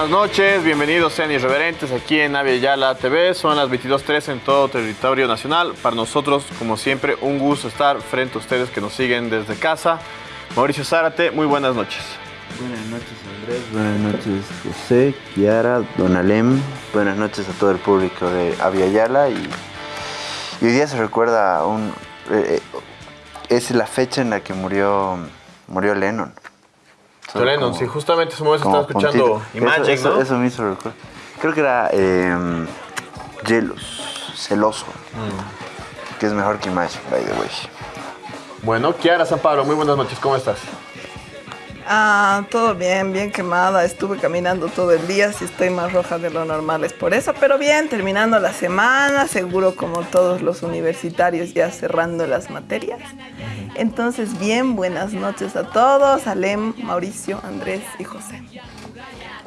Buenas noches, bienvenidos sean irreverentes aquí en Avia Yala TV. Son las 22.03 en todo territorio nacional. Para nosotros, como siempre, un gusto estar frente a ustedes que nos siguen desde casa. Mauricio Zárate, muy buenas noches. Buenas noches Andrés, buenas noches José, Kiara, Don Alem, buenas noches a todo el público de Avia Yala y, y hoy día se recuerda un, eh, eh, es la fecha en la que murió, murió Lennon. John Lennon, sí, justamente ese momento estaba escuchando. Imagine, eso, ¿no? eso, eso me hizo recuerdo. Creo que era eh, Jealous, celoso, Mm. que es mejor que Imagine, by the way. Bueno, Kiara San Pablo, muy buenas noches, ¿cómo estás? Ah, todo bien, bien quemada. Estuve caminando todo el día, si estoy más roja de lo normal es por eso, pero bien, terminando la semana, seguro como todos los universitarios ya cerrando las materias. Entonces, bien, buenas noches a todos, Alem, Mauricio, Andrés y José.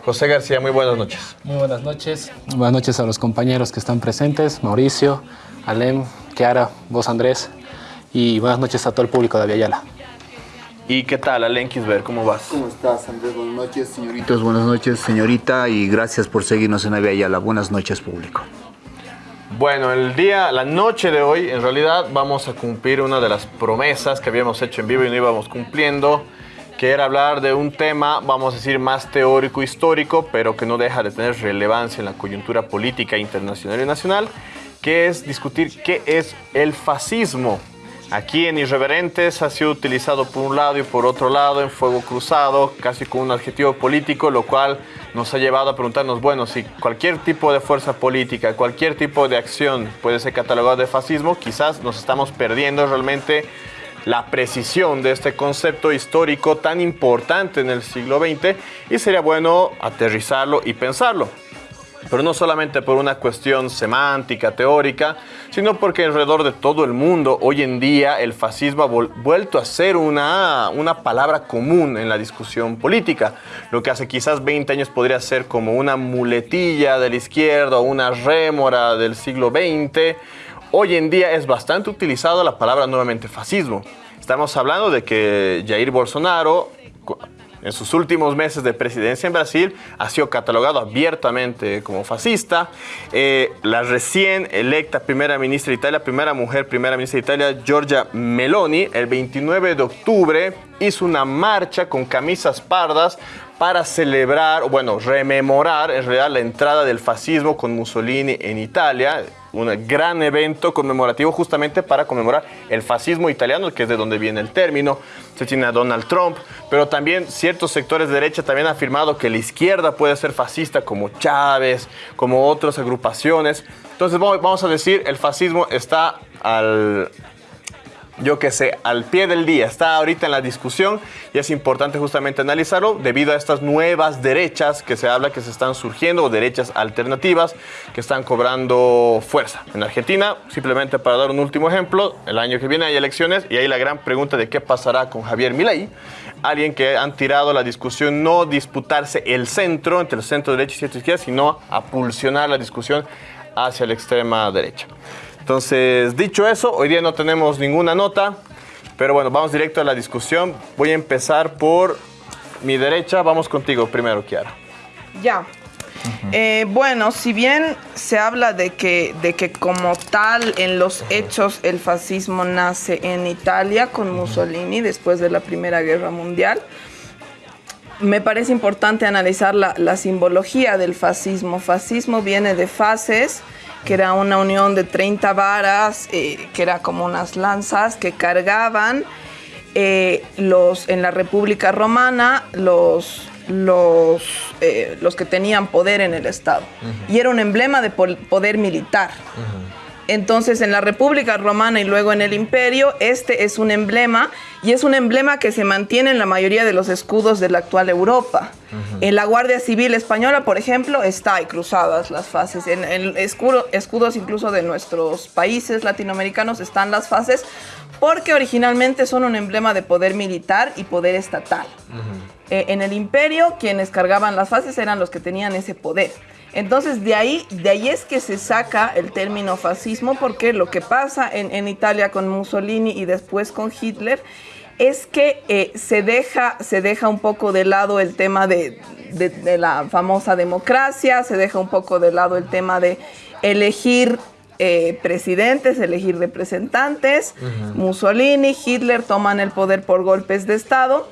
José García, muy buenas noches. Muy buenas noches. Buenas noches a los compañeros que están presentes, Mauricio, Alem, Kiara, vos Andrés, y buenas noches a todo el público de Aviala. ¿Y qué tal, Alen Kisber? ¿Cómo vas? ¿Cómo estás, Andrés? Buenas noches, señoritos. Buenas noches, señorita. Y gracias por seguirnos en Avia Yala. Buenas noches, público. Bueno, el día, la noche de hoy, en realidad vamos a cumplir una de las promesas que habíamos hecho en vivo y no íbamos cumpliendo, que era hablar de un tema, vamos a decir, más teórico histórico, pero que no deja de tener relevancia en la coyuntura política internacional y nacional, que es discutir qué es el fascismo. Aquí en Irreverentes ha sido utilizado por un lado y por otro lado en fuego cruzado, casi con un adjetivo político, lo cual nos ha llevado a preguntarnos, bueno, si cualquier tipo de fuerza política, cualquier tipo de acción puede ser catalogado de fascismo, quizás nos estamos perdiendo realmente la precisión de este concepto histórico tan importante en el siglo XX y sería bueno aterrizarlo y pensarlo pero no solamente por una cuestión semántica, teórica, sino porque alrededor de todo el mundo hoy en día el fascismo ha vuelto a ser una, una palabra común en la discusión política. Lo que hace quizás 20 años podría ser como una muletilla de la izquierda o una rémora del siglo XX, hoy en día es bastante utilizada la palabra nuevamente fascismo. Estamos hablando de que Jair Bolsonaro en sus últimos meses de presidencia en Brasil ha sido catalogado abiertamente como fascista. Eh, la recién electa primera ministra de Italia, primera mujer primera ministra de Italia, Giorgia Meloni, el 29 de octubre hizo una marcha con camisas pardas para celebrar, bueno, rememorar en realidad la entrada del fascismo con Mussolini en Italia, un gran evento conmemorativo justamente para conmemorar el fascismo italiano, que es de donde viene el término. Se tiene a Donald Trump, pero también ciertos sectores de derecha también han afirmado que la izquierda puede ser fascista, como Chávez, como otras agrupaciones. Entonces vamos a decir, el fascismo está al, yo que sé, al pie del día, está ahorita en la discusión y es importante justamente analizarlo debido a estas nuevas derechas que se habla que se están surgiendo o derechas alternativas que están cobrando fuerza. En Argentina, simplemente para dar un último ejemplo, el año que viene hay elecciones y hay la gran pregunta de qué pasará con Javier Milei, alguien que han tirado la discusión no disputarse el centro entre el centro derecha y centro izquierda, sino a pulsionar la discusión hacia la extrema derecha. Entonces, dicho eso, hoy día no tenemos ninguna nota, pero bueno, vamos directo a la discusión. Voy a empezar por mi derecha. Vamos contigo primero, Kiara. Ya. Eh, bueno, si bien se habla de que, de que como tal en los hechos el fascismo nace en Italia con Mussolini después de la Primera Guerra Mundial, me parece importante analizar la, la simbología del fascismo. Fascismo viene de fases, que era una unión de 30 varas, eh, que era como unas lanzas que cargaban eh, los, en la República Romana los, los, eh, los que tenían poder en el Estado. Y era un emblema de poder militar. Entonces, en la República Romana y luego en el Imperio, este es un emblema y es un emblema que se mantiene en la mayoría de los escudos de la actual Europa. En la Guardia Civil Española, por ejemplo, está ahí cruzadas las fases. En, en escudo- escudos incluso de nuestros países latinoamericanos están las fases porque originalmente son un emblema de poder militar y poder estatal. Eh, en el imperio, quienes cargaban las fases eran los que tenían ese poder. Entonces, de ahí, de ahí es que se saca el término fascismo, porque lo que pasa en, en Italia con Mussolini y después con Hitler es que eh, se, deja, se deja un poco de lado el tema de, de, de la famosa democracia, se deja un poco de lado el tema de elegir eh, presidentes, elegir representantes. Mussolini, Hitler toman el poder por golpes de Estado.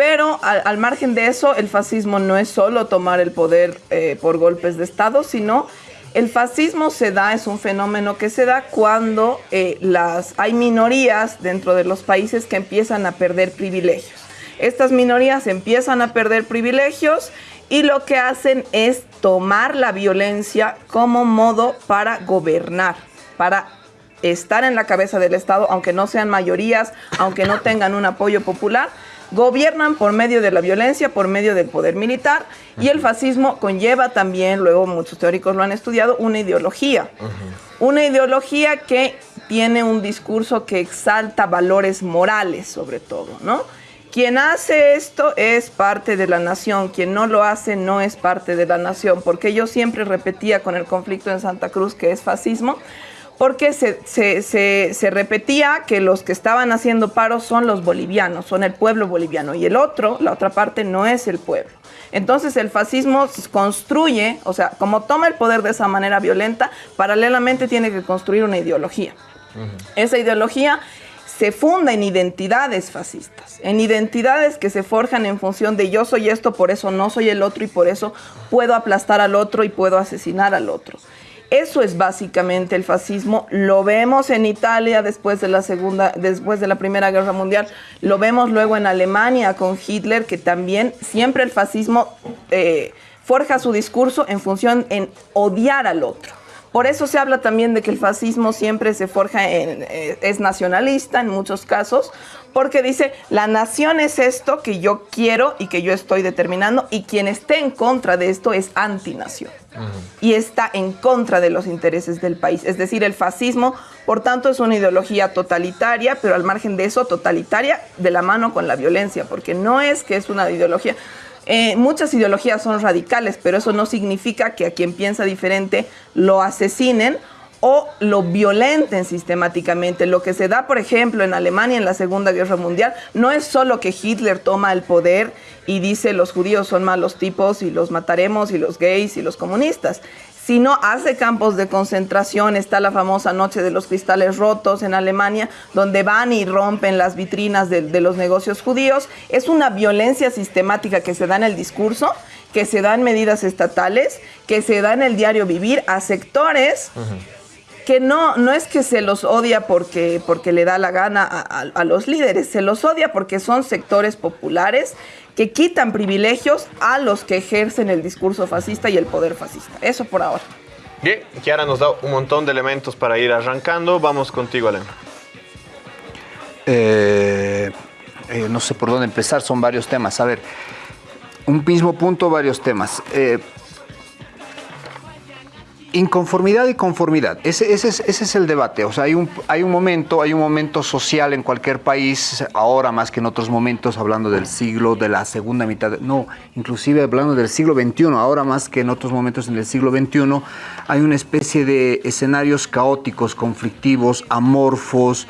Pero al, margen de eso, el fascismo no es solo tomar el poder eh, por golpes de Estado, sino el fascismo se da, es un fenómeno que se da cuando eh, las, hay minorías dentro de los países que empiezan a perder privilegios. Estas minorías empiezan a perder privilegios y lo que hacen es tomar la violencia como modo para gobernar, para estar en la cabeza del Estado, aunque no sean mayorías, aunque no tengan un apoyo popular, gobiernan por medio de la violencia, por medio del poder militar, y el fascismo conlleva también, luego muchos teóricos lo han estudiado, una ideología. Una ideología que tiene un discurso que exalta valores morales, sobre todo, ¿no? Quien hace esto es parte de la nación, quien no lo hace no es parte de la nación, porque yo siempre repetía con el conflicto en Santa Cruz que es fascismo, porque se, se, se, se, repetía que los que estaban haciendo paro son los bolivianos, son el pueblo boliviano, y el otro, la otra parte, no es el pueblo. Entonces el fascismo construye, o sea, como toma el poder de esa manera violenta, paralelamente tiene que construir una ideología. Uh -huh. Esa ideología se funda en identidades fascistas, en identidades que se forjan en función de yo soy esto, por eso no soy el otro y por eso puedo aplastar al otro y puedo asesinar al otro. Eso es básicamente el fascismo. Lo vemos en Italia después de la segunda, después de la Primera Guerra Mundial. Lo vemos luego en Alemania con Hitler, que también siempre el fascismo eh, forja su discurso en función en odiar al otro. Por eso se habla también de que el fascismo siempre se forja en, eh, es nacionalista en muchos casos, porque dice, la nación es esto que yo quiero y que yo estoy determinando, y quien esté en contra de esto es antinación. Uh -huh. Y está en contra de los intereses del país. Es decir, el fascismo, por tanto, es una ideología totalitaria, pero al margen de eso, totalitaria de la mano con la violencia, porque no es que es una ideología... Eh, muchas ideologías son radicales, pero eso no significa que a quien piensa diferente lo asesinen o lo violenten sistemáticamente. Lo que se da, por ejemplo, en Alemania en la Segunda Guerra Mundial, no es solo que Hitler toma el poder y dice los judíos son malos tipos y los mataremos y los gays y los comunistas, sino hace campos de concentración. Está la famosa Noche de los Cristales Rotos en Alemania, donde van y rompen las vitrinas de, los negocios judíos. Es una violencia sistemática que se da en el discurso, que se da en medidas estatales, que se da en el diario vivir a sectores. Que no, no es que se los odia porque, porque le da la gana a, a, a, los líderes, se los odia porque son sectores populares que quitan privilegios a los que ejercen el discurso fascista y el poder fascista. Eso por ahora. Bien, Kiara nos da un montón de elementos para ir arrancando. Vamos contigo, Alem. Eh, eh, no sé por dónde empezar, son varios temas. A ver, un mismo punto, varios temas. Eh, Inconformidad y conformidad, ese, ese, es, ese, es, el debate. O sea, hay un, hay un momento, hay un momento social en cualquier país, ahora más que en otros momentos, hablando del siglo, de la segunda mitad, no, inclusive hablando del siglo XXI, ahora más que en otros momentos en el siglo XXI, hay una especie de escenarios caóticos, conflictivos, amorfos,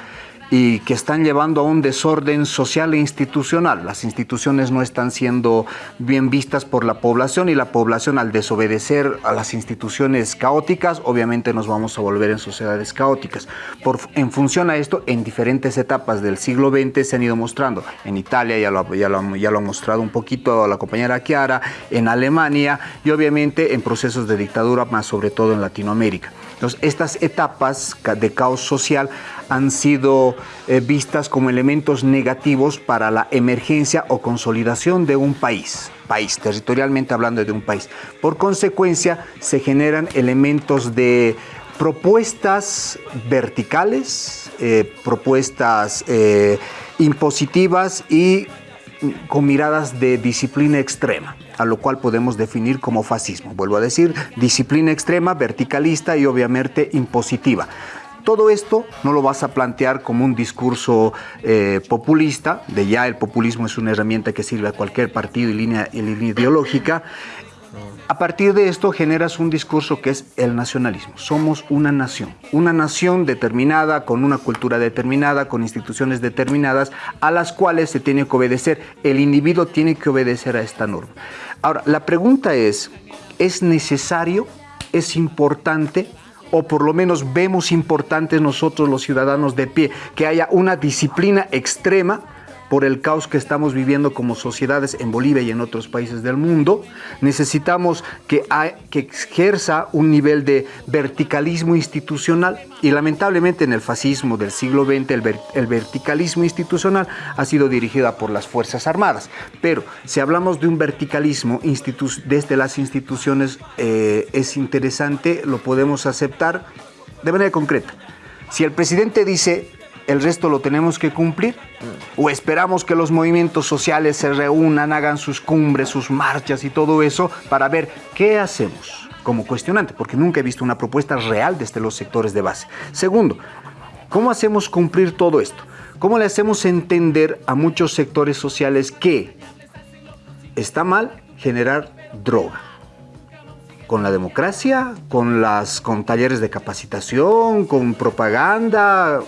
y que están llevando a un desorden social e institucional. Las instituciones no están siendo bien vistas por la población y la población al desobedecer a las instituciones caóticas, obviamente nos vamos a volver en sociedades caóticas. Por, en función a esto, en diferentes etapas del siglo XX se han ido mostrando. En Italia ya lo, ya lo, ya lo ha mostrado un poquito la compañera Chiara, en Alemania y obviamente en procesos de dictadura, más sobre todo en Latinoamérica. Entonces, estas etapas de caos social han sido eh, vistas como elementos negativos para la emergencia o consolidación de un país, país, territorialmente hablando de un país. Por consecuencia, se generan elementos de propuestas verticales, eh, propuestas eh, impositivas y con miradas de disciplina extrema, a lo cual podemos definir como fascismo. Vuelvo a decir, disciplina extrema, verticalista y obviamente impositiva. Todo esto no lo vas a plantear como un discurso eh, populista, de ya el populismo es una herramienta que sirve a cualquier partido y línea, y línea ideológica, A partir de esto generas un discurso que es el nacionalismo. Somos una nación, una nación determinada, con una cultura determinada, con instituciones determinadas, a las cuales se tiene que obedecer. El individuo tiene que obedecer a esta norma. Ahora, la pregunta es, ¿es necesario? ¿Es importante? o por lo menos vemos importante nosotros los ciudadanos de pie, que haya una disciplina extrema por el caos que estamos viviendo como sociedades en Bolivia y en otros países del mundo. Necesitamos que, que ejerza un nivel de verticalismo institucional y lamentablemente en el fascismo del siglo XX el, verticalismo institucional ha sido dirigida por las Fuerzas Armadas. Pero si hablamos de un verticalismo desde las instituciones eh, es interesante, lo podemos aceptar de manera concreta. Si el presidente dice el resto lo tenemos que cumplir? ¿O esperamos que los movimientos sociales se reúnan, hagan sus cumbres, sus marchas y todo eso para ver qué hacemos como cuestionante? Porque nunca he visto una propuesta real desde los sectores de base. Segundo, ¿cómo hacemos cumplir todo esto? ¿Cómo le hacemos entender a muchos sectores sociales que está mal generar droga? con la democracia, con las con talleres de capacitación, con propaganda,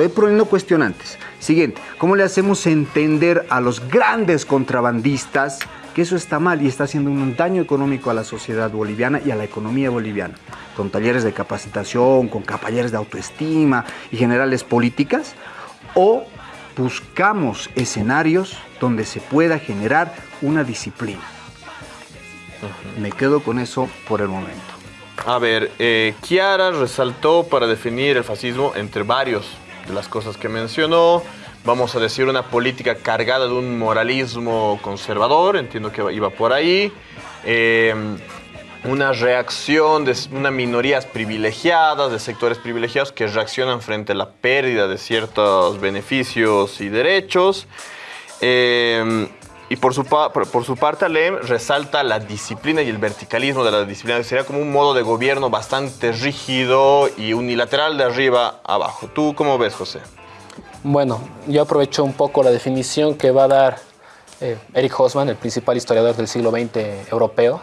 Estoy poniendo cuestionantes. Siguiente, ¿cómo le hacemos entender a los grandes contrabandistas que eso está mal y está haciendo un daño económico a la sociedad boliviana y a la economía boliviana? Con talleres de capacitación, con talleres de autoestima y generales políticas. ¿O buscamos escenarios donde se pueda generar una disciplina? Me quedo con eso por el momento. A ver, eh, Chiara resaltó para definir el fascismo entre varios de las cosas que mencionó. Vamos a decir una política cargada de un moralismo conservador, entiendo que iba por ahí. Eh, una reacción de una minorías privilegiadas, de sectores privilegiados que reaccionan frente a la pérdida de ciertos beneficios y derechos. Eh, y por su, por su parte, Alem resalta la disciplina y el verticalismo de la disciplina, que sería como un modo de gobierno bastante rígido y unilateral de arriba a abajo. ¿Tú cómo ves, José? Bueno, yo aprovecho un poco la definición que va a dar eh, Eric Hosman, el principal historiador del siglo XX europeo,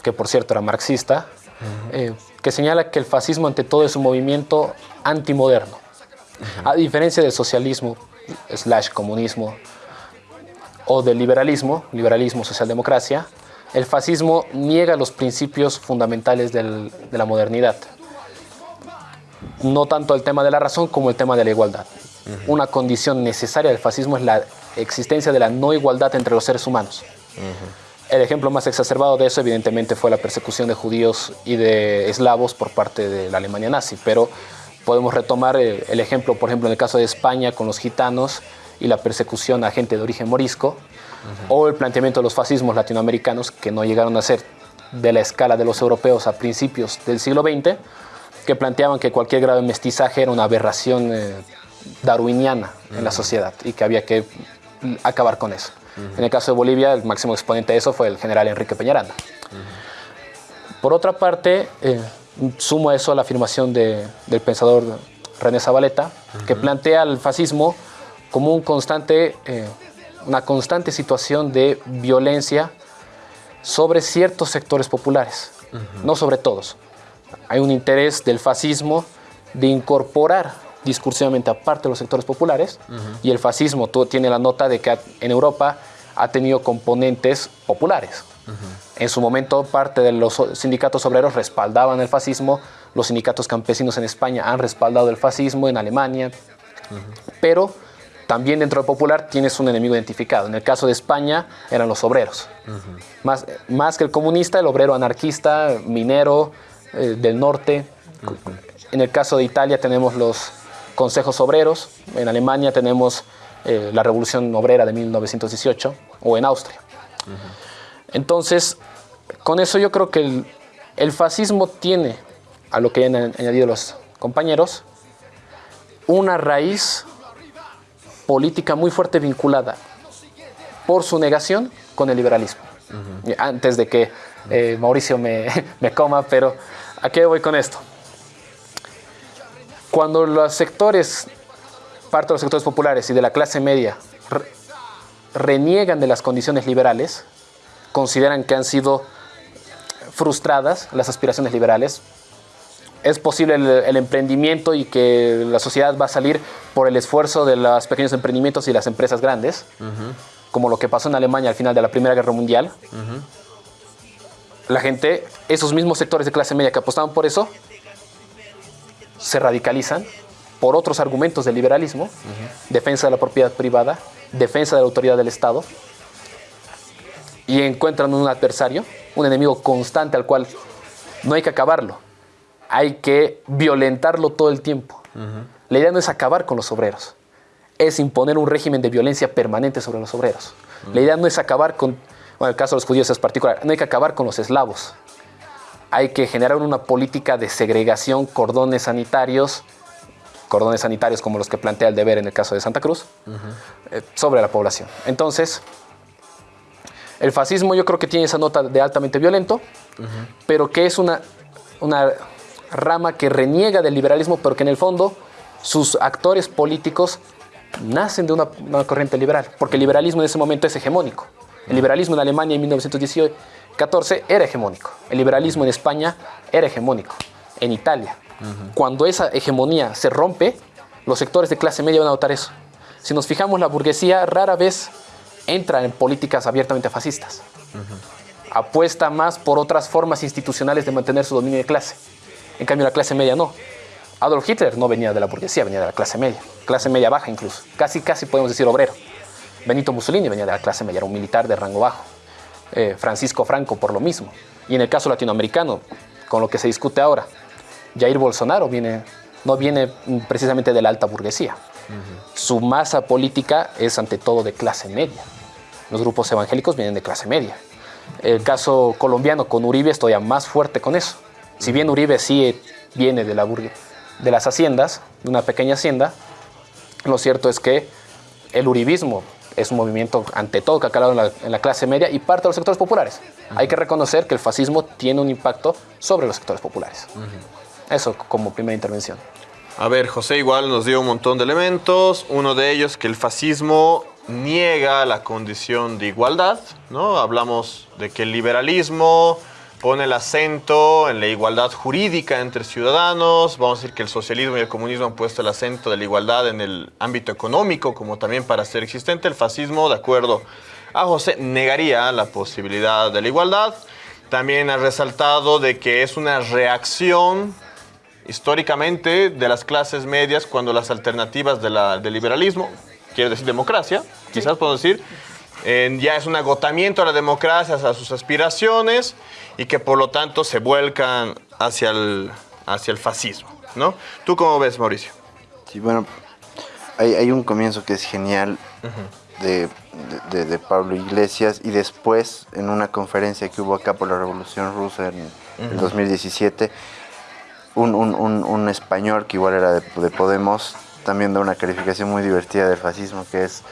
que por cierto era marxista, eh, que señala que el fascismo ante todo es un movimiento antimoderno. A diferencia del socialismo, slash comunismo, o del liberalismo, liberalismo, socialdemocracia, el fascismo niega los principios fundamentales de la modernidad. No tanto el tema de la razón como el tema de la igualdad. Una condición necesaria del fascismo es la existencia de la no igualdad entre los seres humanos. El ejemplo más exacerbado de eso evidentemente fue la persecución de judíos y de eslavos por parte de la Alemania nazi, pero podemos retomar el, el ejemplo, por ejemplo, en el caso de España con los gitanos, y la persecución a gente de origen morisco, o el planteamiento de los fascismos latinoamericanos que no llegaron a ser de la escala de los europeos a principios del siglo XX, que planteaban que cualquier grado de mestizaje era una aberración eh, darwiniana en la sociedad y que había que acabar con eso. En el caso de Bolivia, el máximo exponente de eso fue el general Enrique Peñaranda. Por otra parte, eh, sumo a eso a la afirmación del pensador René Zabaleta, que plantea el fascismo como un constante, eh, una constante situación de violencia sobre ciertos sectores populares, no sobre todos. Hay un interés del fascismo de incorporar discursivamente a parte de los sectores populares y el fascismo tiene la nota de que en Europa ha tenido componentes populares. En su momento parte de los sindicatos obreros respaldaban el fascismo, los sindicatos campesinos en España han respaldado el fascismo, en Alemania, pero también dentro del popular tienes un enemigo identificado. En el caso de España eran los obreros. más, más que el comunista, el obrero anarquista, minero eh, del norte. En el caso de Italia tenemos los consejos obreros. En Alemania tenemos eh, la revolución obrera de 1918 o en Austria. Entonces, con eso yo creo que el, el fascismo tiene, a lo que han añadido los compañeros, una raíz política muy fuerte vinculada por su negación con el liberalismo. Antes de que eh, Mauricio me, me, coma, pero ¿a qué voy con esto? Cuando los sectores, parte de los sectores populares y de la clase media, reniegan de las condiciones liberales, consideran que han sido frustradas las aspiraciones liberales. Es posible el, el emprendimiento y que la sociedad va a salir por el esfuerzo de los pequeños emprendimientos y las empresas grandes, como lo que pasó en Alemania al final de la Primera Guerra Mundial. La gente, esos mismos sectores de clase media que apostaban por eso, se radicalizan por otros argumentos del liberalismo, defensa de la propiedad privada, defensa de la autoridad del Estado, y encuentran un adversario, un enemigo constante al cual no hay que acabarlo, hay que violentarlo todo el tiempo. La idea no es acabar con los obreros, es imponer un régimen de violencia permanente sobre los obreros. La idea no es acabar con, bueno, el caso de los judíos es particular, no hay que acabar con los eslavos. Hay que generar una política de segregación, cordones sanitarios, cordones sanitarios como los que plantea el deber en el caso de Santa Cruz, eh, sobre la población. Entonces, el fascismo yo creo que tiene esa nota de altamente violento, pero que es una, una rama que reniega del liberalismo, pero que en el fondo sus actores políticos nacen de una, una corriente liberal, porque el liberalismo en ese momento es hegemónico. El liberalismo en Alemania en 1914 era hegemónico. El liberalismo en España era hegemónico. En Italia. Cuando esa hegemonía se rompe, los sectores de clase media van a notar eso. Si nos fijamos, la burguesía rara vez entra en políticas abiertamente fascistas. Apuesta más por otras formas institucionales de mantener su dominio de clase. En cambio, la clase media no. Adolf Hitler no venía de la burguesía, venía de la clase media, clase media baja incluso, casi casi podemos decir obrero. Benito Mussolini venía de la clase media, era un militar de rango bajo. Eh, Francisco Franco por lo mismo. Y en el caso latinoamericano, con lo que se discute ahora, Jair Bolsonaro viene, no viene precisamente de la alta burguesía. Su masa política es ante todo de clase media. Los grupos evangélicos vienen de clase media. El caso colombiano con Uribe es todavía más fuerte con eso. Si bien Uribe sí viene de, la de las haciendas, de una pequeña hacienda, lo cierto es que el uribismo es un movimiento ante todo que ha calado en la, en la clase media y parte de los sectores populares. Hay que reconocer que el fascismo tiene un impacto sobre los sectores populares. Eso como primera intervención. A ver, José igual nos dio un montón de elementos. Uno de ellos que el fascismo niega la condición de igualdad, ¿no? Hablamos de que el liberalismo pone el acento en la igualdad jurídica entre ciudadanos. Vamos a decir que el socialismo y el comunismo han puesto el acento de la igualdad en el ámbito económico como también para ser existente. El fascismo, de acuerdo a José, negaría la posibilidad de la igualdad. También ha resaltado de que es una reacción históricamente de las clases medias cuando las alternativas de la- del liberalismo, quiero decir democracia, quizás puedo decir, eh, ya es un agotamiento a la democracia, a sus aspiraciones y que por lo tanto se vuelcan hacia el, hacia el fascismo. ¿no? ¿Tú cómo ves, Mauricio? Sí, bueno, hay, hay un comienzo que es genial de, de- de- de Pablo Iglesias y después en una conferencia que hubo acá por la Revolución Rusa en el 2017, un, un- un- un español que igual era de, de Podemos también da una calificación muy divertida del fascismo que es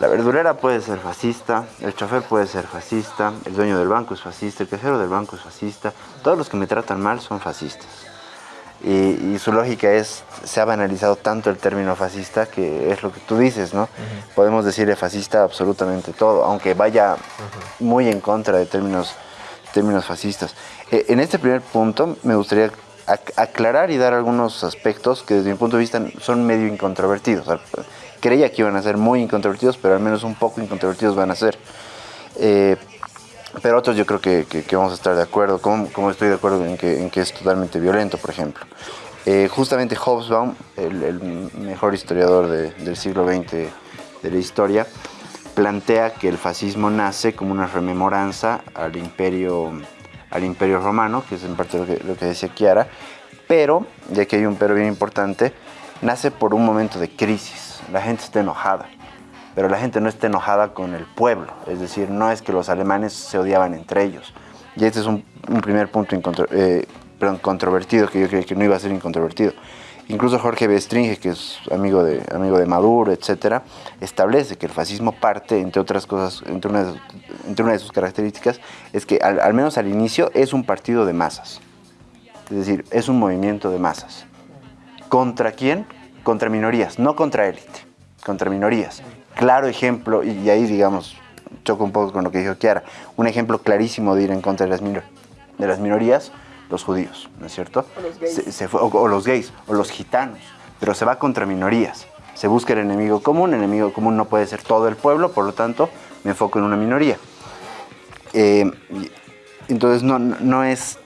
la verdurera puede ser fascista, el chofer puede ser fascista, el dueño del banco es fascista, el cajero del banco es fascista, todos los que me tratan mal son fascistas. Y, y su lógica es, se ha banalizado tanto el término fascista que es lo que tú dices, ¿no? Podemos decirle fascista absolutamente todo, aunque vaya muy en contra de términos, términos fascistas. Eh, en este primer punto me gustaría ac- aclarar y dar algunos aspectos que desde mi punto de vista son medio incontrovertidos. Creía que iban a ser muy incontrovertidos, pero al menos un poco incontrovertidos van a ser. Eh, pero otros yo creo que, que- que vamos a estar de acuerdo, como, estoy de acuerdo en que, que es totalmente violento, por ejemplo. Eh, justamente Hobsbawm, el, mejor historiador de- del siglo XX de la historia, plantea que el fascismo nace como una rememoranza al imperio, romano, que es en parte lo que, lo que decía Chiara, pero, y aquí hay un pero bien importante, nace por un momento de crisis. La gente está enojada pero la gente no está enojada con el pueblo, es decir, no es que los alemanes se odiaban entre ellos. Y este es un, primer punto incontro- eh, controvertido que yo creía que no iba a ser incontrovertido. Incluso Jorge Bestringe, que es amigo de, amigo de Maduro, etcétera, establece que el fascismo parte, entre otras cosas, entre una, de- sus características, es que al menos al inicio es un partido de masas. Es decir, es un movimiento de masas. ¿Contra quién? Contra minorías, no contra élite, contra minorías. Claro ejemplo, y ahí digamos, choco un poco con lo que dijo Kiara. Un ejemplo clarísimo de ir en contra de las, minor- de las minorías, los judíos, ¿no es cierto? O los gays. Se- se fue- o, o los gays, o los gitanos, pero se va contra minorías. Se busca el enemigo común, el enemigo común no puede ser todo el pueblo, por lo tanto me enfoco en una minoría. Eh, entonces no, no- no es,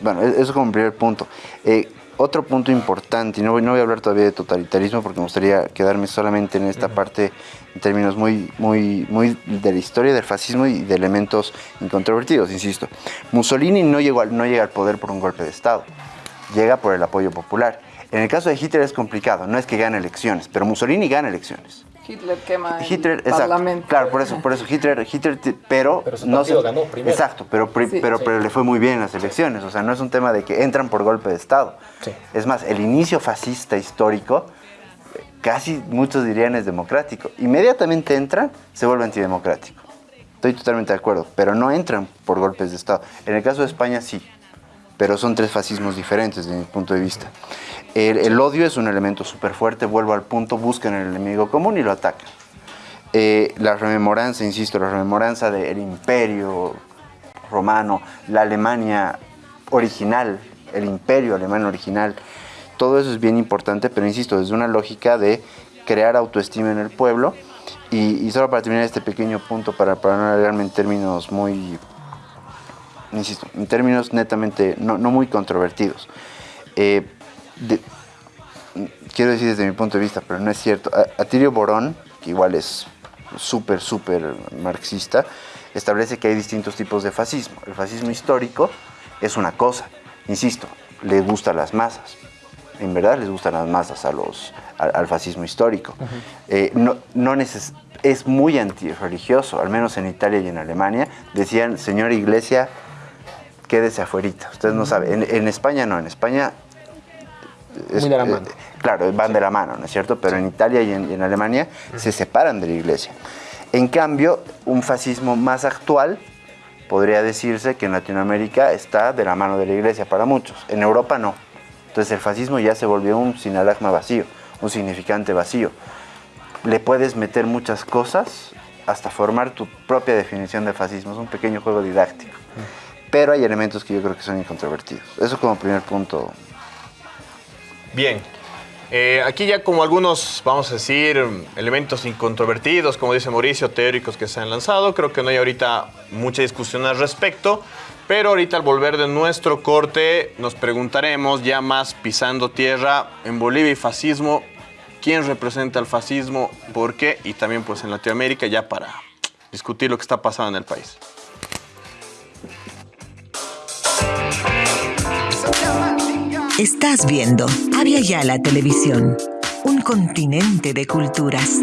bueno, e- eso como primer punto. Eh, otro punto importante, y no voy, no voy a hablar todavía de totalitarismo porque me gustaría quedarme solamente en esta parte en términos muy, muy, muy de la historia del fascismo y de elementos incontrovertidos, insisto. Mussolini no, llegó al- no llega al poder por un golpe de Estado, llega por el apoyo popular. En el caso de Hitler es complicado, no es que gane elecciones, pero Mussolini gana elecciones. Hitler quema el Hitler, exacto. parlamento. Claro, por eso, por eso Hitler, Hitler, pero, Pero su no se- ganó primero. Exacto, pero, pri- Sí. pero, Sí. pero le fue muy bien en las elecciones. O sea, no es un tema de que entran por golpe de Estado. Es más, el inicio fascista histórico, casi muchos dirían es democrático. Inmediatamente entran, se vuelve antidemocrático. Estoy totalmente de acuerdo, pero no entran por golpes de Estado. En el caso de España sí, pero son tres fascismos diferentes desde mi punto de vista. El, el odio es un elemento súper fuerte, vuelvo al punto, buscan el enemigo común y lo atacan. Eh, la rememoranza, insisto, la rememoranza del imperio romano, la Alemania original, el imperio alemán original, todo eso es bien importante, pero insisto, desde una lógica de crear autoestima en el pueblo. Y, y solo para terminar este pequeño punto, para, para no alargarme en términos muy, insisto, en términos netamente no, muy controvertidos. Eh, quiero decir desde mi punto de vista, pero no es cierto. A- Atirio Borón, que igual es súper, súper marxista, establece que hay distintos tipos de fascismo. El fascismo histórico es una cosa, insisto, le gusta a las masas. En verdad les gustan las masas a los, al, al fascismo histórico. Eh, no, no neces- es muy antirreligioso, al menos en Italia y en Alemania. Decían, señora iglesia, quédese afuerita. Ustedes no saben. En, en España no, en España Muy de la mano. eh, claro, van de la mano, ¿no es cierto? Pero en Italia y en, y en Alemania se separan de la iglesia. En cambio, un fascismo más actual podría decirse que en Latinoamérica está de la mano de la iglesia para muchos. En Europa no. Entonces el fascismo ya se volvió un sinalagma vacío, un significante vacío. Le puedes meter muchas cosas hasta formar tu propia definición de fascismo. Es un pequeño juego didáctico. Pero hay elementos que yo creo que son incontrovertidos. Eso como primer punto Bien. Eh, aquí ya como algunos, vamos a decir, elementos incontrovertidos, como dice Mauricio, teóricos que se han lanzado, creo que no hay ahorita mucha discusión al respecto, pero ahorita al volver de nuestro corte nos preguntaremos ya más pisando tierra en Bolivia y fascismo, quién representa el fascismo, por qué y también pues en Latinoamérica ya para discutir lo que está pasando en el país. Estás viendo Avia Yala Televisión, un continente de culturas.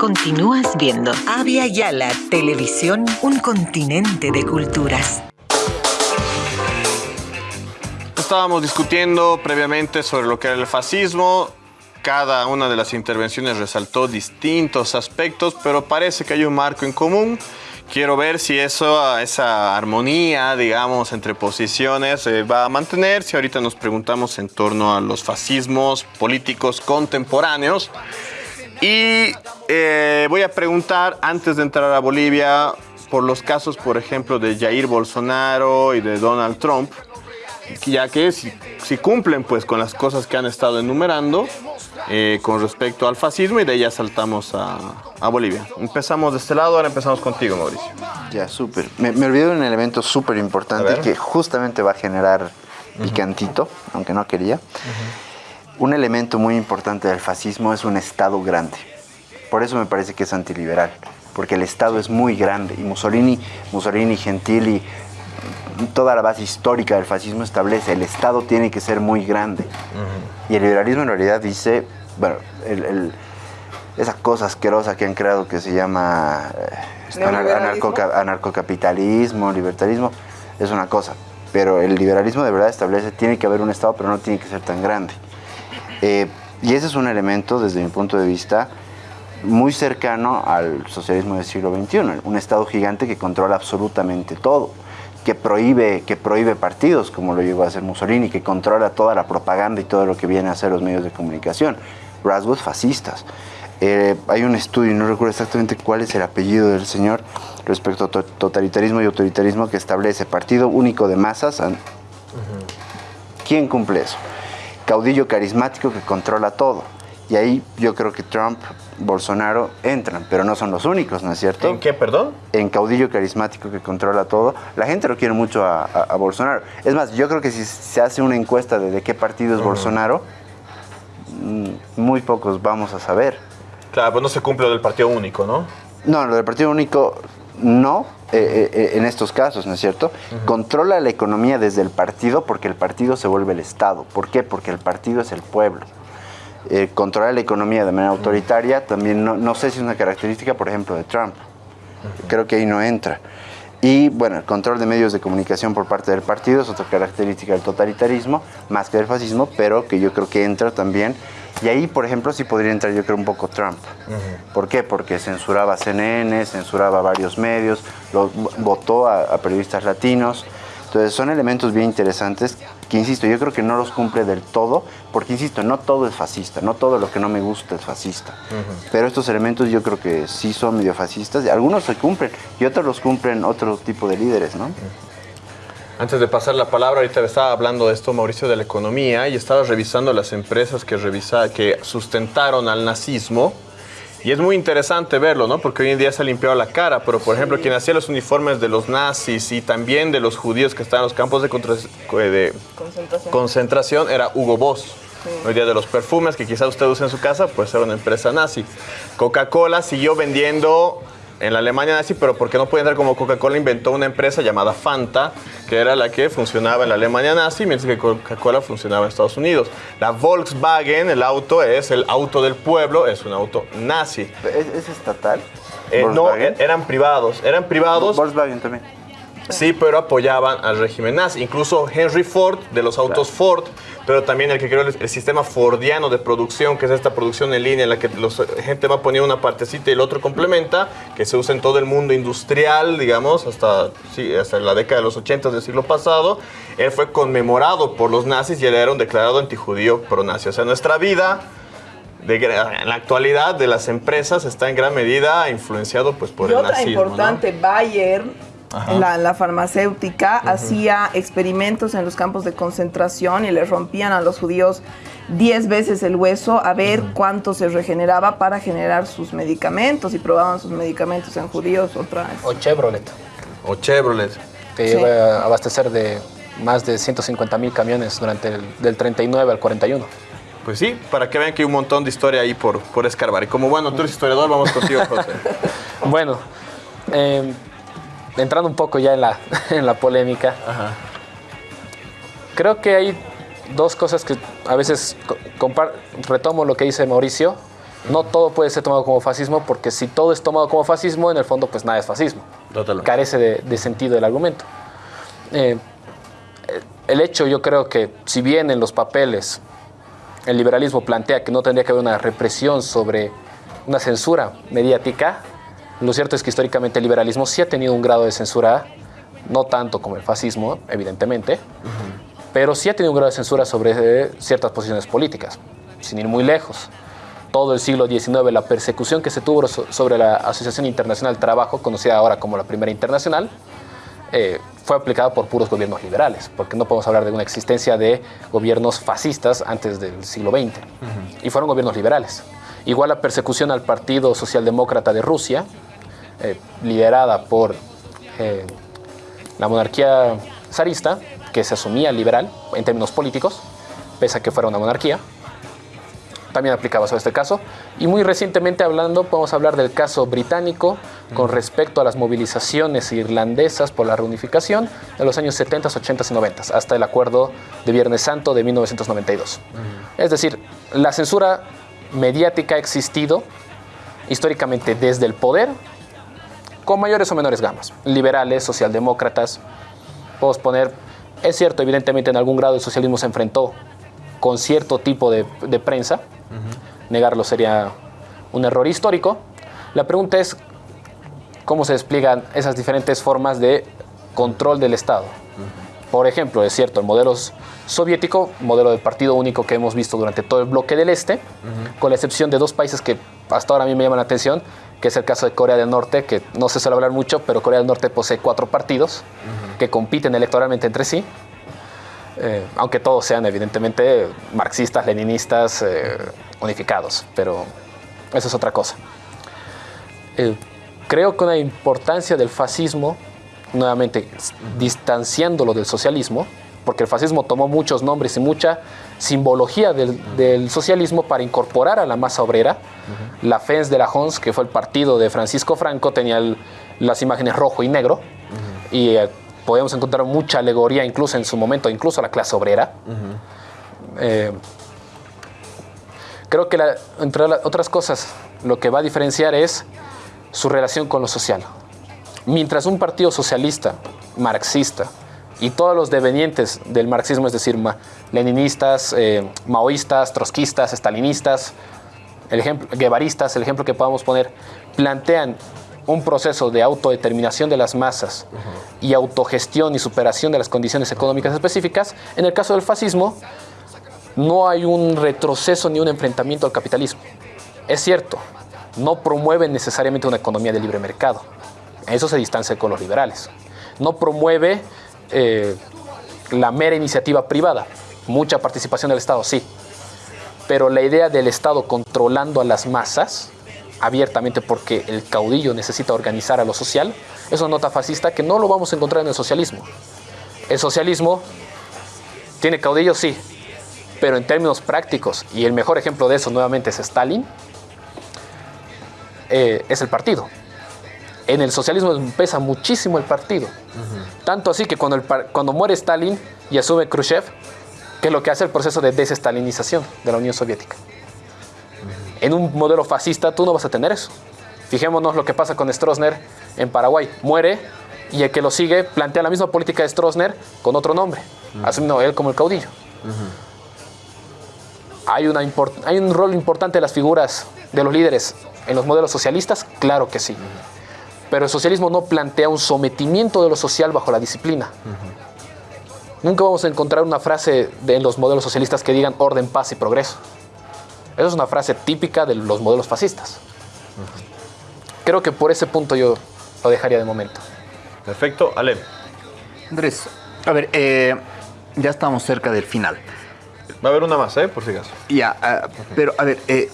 Continúas viendo Avia Yala Televisión, un continente de culturas. Estábamos discutiendo previamente sobre lo que era el fascismo. Cada una de las intervenciones resaltó distintos aspectos, pero parece que hay un marco en común. Quiero ver si eso, esa armonía, digamos, entre posiciones se va a mantener. Si ahorita nos preguntamos en torno a los fascismos políticos contemporáneos. Y eh, voy a preguntar, antes de entrar a Bolivia, por los casos, por ejemplo, de Jair Bolsonaro y de Donald Trump, ya que si, si cumplen pues con las cosas que han estado enumerando eh, con respecto al fascismo y de ahí ya saltamos a, a Bolivia. Empezamos de este lado, ahora empezamos contigo, Mauricio. Ya, súper. Me, me olvidé de un elemento súper importante que justamente va a generar picantito, aunque no quería. Un elemento muy importante del fascismo es un Estado grande. Por eso me parece que es antiliberal, porque el Estado es muy grande y Mussolini, Mussolini, Gentili, toda la base histórica del fascismo establece el Estado tiene que ser muy grande. Y el liberalismo en realidad dice, bueno, el- el- esa cosa asquerosa que han creado que se llama eh, este, anar- Neoliberalismo. anarcoca- anarcocapitalismo, libertarismo, es una cosa. Pero el liberalismo de verdad establece, tiene que haber un Estado, pero no tiene que ser tan grande. Eh, y ese es un elemento, desde mi punto de vista, muy cercano al socialismo del siglo XXI, un Estado gigante que controla absolutamente todo, que prohíbe, que prohíbe partidos, como lo llegó a hacer Mussolini, que controla toda la propaganda y todo lo que viene a hacer los medios de comunicación, rasgos fascistas. Eh, hay un estudio, no recuerdo exactamente cuál es el apellido del señor, respecto a to- totalitarismo y autoritarismo que establece partido único de masas. an- ¿Quién cumple eso? Caudillo carismático que controla todo. Y ahí yo creo que Trump, Bolsonaro entran, pero no son los únicos, ¿no es cierto? ¿En qué, perdón? en caudillo carismático que controla todo. La gente lo quiere mucho a, a- a Bolsonaro. Es más, yo creo que si se hace una encuesta de, de qué partido es Bolsonaro, mm, muy pocos vamos a saber. Claro, pues no se cumple lo del partido único, ¿no? No, lo del partido único no eh, eh, eh, en estos casos, ¿no es cierto? Controla la economía desde el partido porque el partido se vuelve el Estado. ¿Por qué? Porque el partido es el pueblo. Eh, controlar la economía de manera autoritaria también no, no sé si es una característica, por ejemplo, de Trump. Creo que ahí no entra. Y bueno, el control de medios de comunicación por parte del partido es otra característica del totalitarismo, más que del fascismo, pero que yo creo que entra también. Y ahí, por ejemplo, sí podría entrar yo creo un poco Trump. ¿Por qué? Porque censuraba CNN, censuraba varios medios, votó a, a periodistas latinos. Entonces son elementos bien interesantes que, insisto, yo creo que no los cumple del todo, porque, insisto, no todo es fascista, no todo lo que no me gusta es fascista. Pero estos elementos yo creo que sí son medio fascistas, y algunos se cumplen y otros los cumplen otro tipo de líderes, ¿no? Antes de pasar la palabra, ahorita estaba hablando de esto, Mauricio, de la economía y estaba revisando las empresas que, revisa, que sustentaron al nazismo. Y es muy interesante verlo, ¿no? Porque hoy en día se ha limpiado la cara, pero por ejemplo, quien hacía los uniformes de los nazis y también de los judíos que estaban en los campos de, de Concentración. concentración era Hugo Boss. Hoy día de los perfumes que quizás usted use en su casa, pues era una empresa nazi. Coca-Cola siguió vendiendo en la Alemania nazi, pero porque no puede entrar como Coca-Cola, inventó una empresa llamada Fanta, que era la que funcionaba en la Alemania nazi, mientras que Coca-Cola funcionaba en Estados Unidos. La Volkswagen, el auto, es el auto del pueblo, es un auto nazi. ¿Es, es estatal? Eh, no, eran privados, eran privados. Volkswagen también. Sí, pero apoyaban al régimen nazi. Incluso Henry Ford, de los autos Ford, pero también el que creó el, el sistema fordiano de producción, que es esta producción en línea en la que la gente va poniendo una partecita y el otro complementa, que se usa en todo el mundo industrial, digamos, hasta, sí, hasta la década de los 80 del siglo pasado. Él fue conmemorado por los nazis y él era un declarado antijudío pro-nazi. O sea, nuestra vida... de en la actualidad de las empresas está en gran medida influenciado pues por y el otra nazismo. ¿no? importante, Bayer, la, la farmacéutica, hacía experimentos en los campos de concentración y le rompían a los judíos 10 veces el hueso a ver cuánto se regeneraba para generar sus medicamentos y probaban sus medicamentos en judíos otra vez. O Chevrolet, O Chevrolet. que Sí. iba a abastecer de más de 150 mil camiones durante el del 39 al 41. Pues sí, para que vean que hay un montón de historia ahí por, por escarbar. Y como bueno, tú eres historiador, vamos contigo, José. Bueno, eh, entrando un poco ya en la, en la polémica, creo que hay dos cosas que a veces retomo lo que dice Mauricio. No todo puede ser tomado como fascismo, porque si todo es tomado como fascismo, en el fondo, pues nada es fascismo. Totalmente. Carece de, de sentido el argumento. Eh, el hecho, yo creo que, si bien en los papeles el liberalismo plantea que no tendría que haber una represión sobre una censura mediática, lo cierto es que históricamente el liberalismo sí ha tenido un grado de censura, no tanto como el fascismo, evidentemente, pero sí ha tenido un grado de censura sobre eh, ciertas posiciones políticas, sin ir muy lejos. Todo el siglo XIX, la persecución que se tuvo so- sobre la Asociación Internacional del Trabajo, conocida ahora como la Primera Internacional, eh, fue aplicada por puros gobiernos liberales, porque no podemos hablar de una existencia de gobiernos fascistas antes del siglo XX. Y fueron gobiernos liberales. Igual la persecución al Partido Socialdemócrata de Rusia, eh, liderada por eh, la monarquía zarista, que se asumía liberal en términos políticos, pese a que fuera una monarquía, también aplicaba sobre este caso. Y muy recientemente hablando, podemos hablar del caso británico con respecto a las movilizaciones irlandesas por la reunificación de los años 70, 80 y 90, hasta el acuerdo de Viernes Santo de 1992. Es decir, la censura mediática ha existido históricamente desde el poder con mayores o menores gamas. Liberales, socialdemócratas, podemos poner, es cierto, evidentemente en algún grado el socialismo se enfrentó con cierto tipo de, de prensa, negarlo sería un error histórico. La pregunta es cómo se despliegan esas diferentes formas de control del Estado. Por ejemplo, es cierto, el modelo soviético, modelo del partido único que hemos visto durante todo el bloque del Este, con la excepción de dos países que hasta ahora a mí me llama la atención, que es el caso de Corea del Norte, que no se suele hablar mucho, pero Corea del Norte posee cuatro partidos que compiten electoralmente entre sí, eh, aunque todos sean evidentemente marxistas, leninistas, eh, unificados, pero eso es otra cosa. Eh, creo que una importancia del fascismo, nuevamente distanciándolo del socialismo, porque el fascismo tomó muchos nombres y mucha simbología del, socialismo para incorporar a la masa obrera. La FENS de la Hons, que fue el partido de Francisco Franco, tenía las imágenes rojo y negro y eh, podemos encontrar mucha alegoría incluso en su momento, incluso a la clase obrera. Eh, creo que entre otras cosas lo que va a diferenciar es su relación con lo social. Mientras un partido socialista, marxista, y todos los devenientes del marxismo, es decir, leninistas, eh, maoístas, trotskistas, estalinistas, el ejemplo, guevaristas, el ejemplo que podamos poner, plantean un proceso de autodeterminación de las masas y autogestión y superación de las condiciones económicas específicas, en el caso del fascismo no hay un retroceso ni un enfrentamiento al capitalismo. Es cierto, no promueven necesariamente una economía de libre mercado. Eso se distancia con los liberales. No promueve eh, la mera iniciativa privada. Mucha participación del Estado, sí. Pero la idea del Estado controlando a las masas, abiertamente porque el caudillo necesita organizar a lo social, es una nota fascista que no lo vamos a encontrar en el socialismo. El socialismo tiene caudillo, sí, pero en términos prácticos, y el mejor ejemplo de eso nuevamente es Stalin, eh, es el partido. En el socialismo pesa muchísimo el partido. Tanto así que cuando, cuando muere Stalin y asume Khrushchev, que es lo que hace el proceso de desestalinización de la Unión Soviética. En un modelo fascista tú no vas a tener eso. Fijémonos lo que pasa con Stroessner en Paraguay. Muere y el que lo sigue plantea la misma política de Stroessner con otro nombre, asumiendo él como el caudillo. ¿Hay, una ¿Hay un rol importante de las figuras de los líderes en los modelos socialistas? Claro que sí. Pero el socialismo no plantea un sometimiento de lo social bajo la disciplina. Nunca vamos a encontrar una frase de, en los modelos socialistas que digan orden, paz y progreso. Esa es una frase típica de los modelos fascistas. Creo que por ese punto yo lo dejaría de momento. Perfecto. Ale. Andrés, a ver, eh, ya estamos cerca del final. Va a haber una más, ¿eh? Por si acaso. Ya, ah, pero a ver, eh,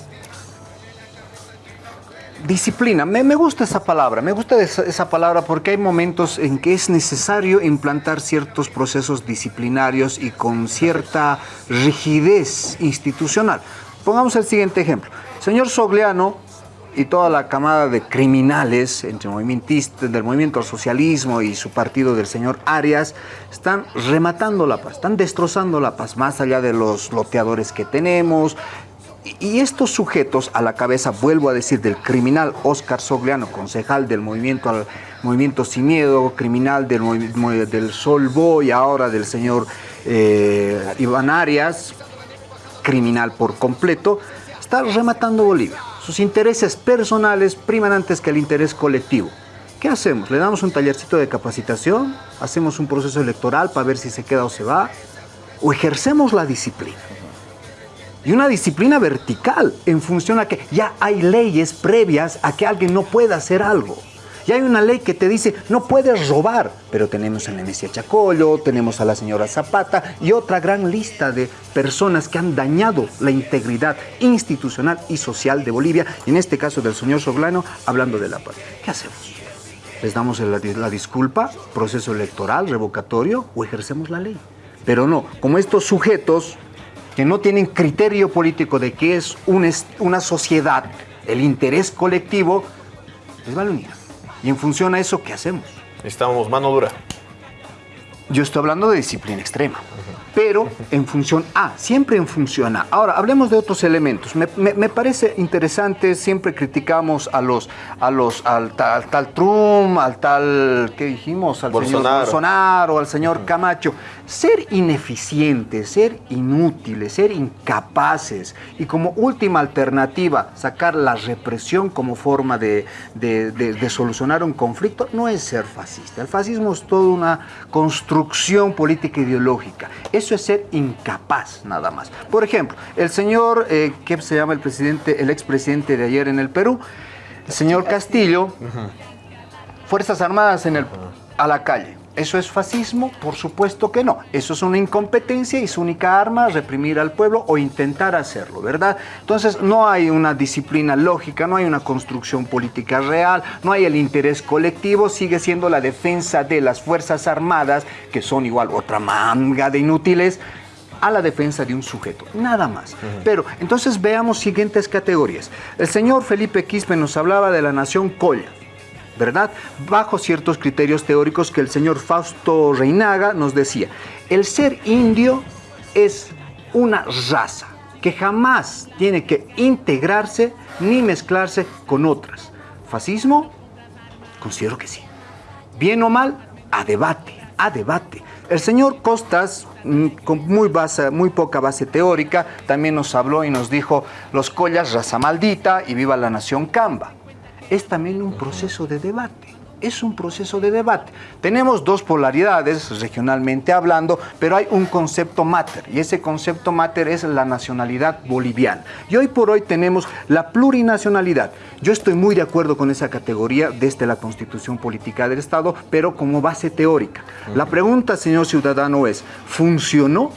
Disciplina, me, gusta esa palabra, me gusta esa, palabra porque hay momentos en que es necesario implantar ciertos procesos disciplinarios y con cierta rigidez institucional. Pongamos el siguiente ejemplo. Señor Sogliano y toda la camada de criminales entre movimientistas del movimiento al socialismo y su partido del señor Arias están rematando la paz, están destrozando la paz, más allá de los loteadores que tenemos, y estos sujetos a la cabeza, vuelvo a decir, del criminal Oscar Sogliano, concejal del movimiento, al, movimiento Sin Miedo, criminal del, del Sol Boy, ahora del señor eh, Iván Arias, criminal por completo, está rematando Bolivia. Sus intereses personales priman antes que el interés colectivo. ¿Qué hacemos? ¿Le damos un tallercito de capacitación? ¿Hacemos un proceso electoral para ver si se queda o se va? ¿O ejercemos la disciplina? Y una disciplina vertical en función a que ya hay leyes previas a que alguien no pueda hacer algo. Ya hay una ley que te dice, no puedes robar, pero tenemos a Nemesia Chacollo, tenemos a la señora Zapata y otra gran lista de personas que han dañado la integridad institucional y social de Bolivia, en este caso del señor Soglano, hablando de la paz. ¿Qué hacemos? ¿Les damos la, la disculpa, proceso electoral, revocatorio o ejercemos la ley? Pero no, como estos sujetos que no tienen criterio político de qué es una sociedad, el interés colectivo, les vale unir. Y en función a eso, ¿qué hacemos? Estamos mano dura. Yo estoy hablando de disciplina extrema pero en función A, siempre en función A. Ahora, hablemos de otros elementos. Me, parece interesante, siempre criticamos a los, a los, al, tal Trump, al tal, ¿qué dijimos? Al señor Bolsonaro, al señor Camacho. Ser ineficientes, ser inútiles, ser incapaces y como última alternativa sacar la represión como forma de, de solucionar un conflicto no es ser fascista. El fascismo es toda una construcción política ideológica. Es Eso es ser incapaz, nada más. Por ejemplo, el señor, eh, ¿qué se llama el presidente, el expresidente de ayer en el Perú? El señor Castillo, Fuerzas Armadas en el, a la calle. ¿Eso es fascismo? Por supuesto que no. Eso es una incompetencia y su única arma reprimir al pueblo o intentar hacerlo, ¿verdad? Entonces no hay una disciplina lógica, no hay una construcción política real, no hay el interés colectivo, sigue siendo la defensa de las Fuerzas Armadas, que son igual otra manga de inútiles, a la defensa de un sujeto, nada más. Pero entonces veamos siguientes categorías. El señor Felipe Quispe nos hablaba de la nación Colla. ¿Verdad? Bajo ciertos criterios teóricos que el señor Fausto Reinaga nos decía. El ser indio es una raza que jamás tiene que integrarse ni mezclarse con otras. ¿Fascismo? Considero que sí. Bien o mal, a debate, a debate. El señor Costas, mm, con muy, muy poca base teórica, también nos habló y nos dijo los collas, raza maldita y viva la nación Camba es también un proceso de debate. Es un proceso de debate. Tenemos dos polaridades regionalmente hablando, pero hay un concepto mater y ese concepto mater es la nacionalidad boliviana. Y hoy por hoy tenemos la plurinacionalidad. Yo estoy muy de acuerdo con esa categoría desde la constitución política del Estado, pero como base teórica. La pregunta, señor ciudadano, es, ¿funcionó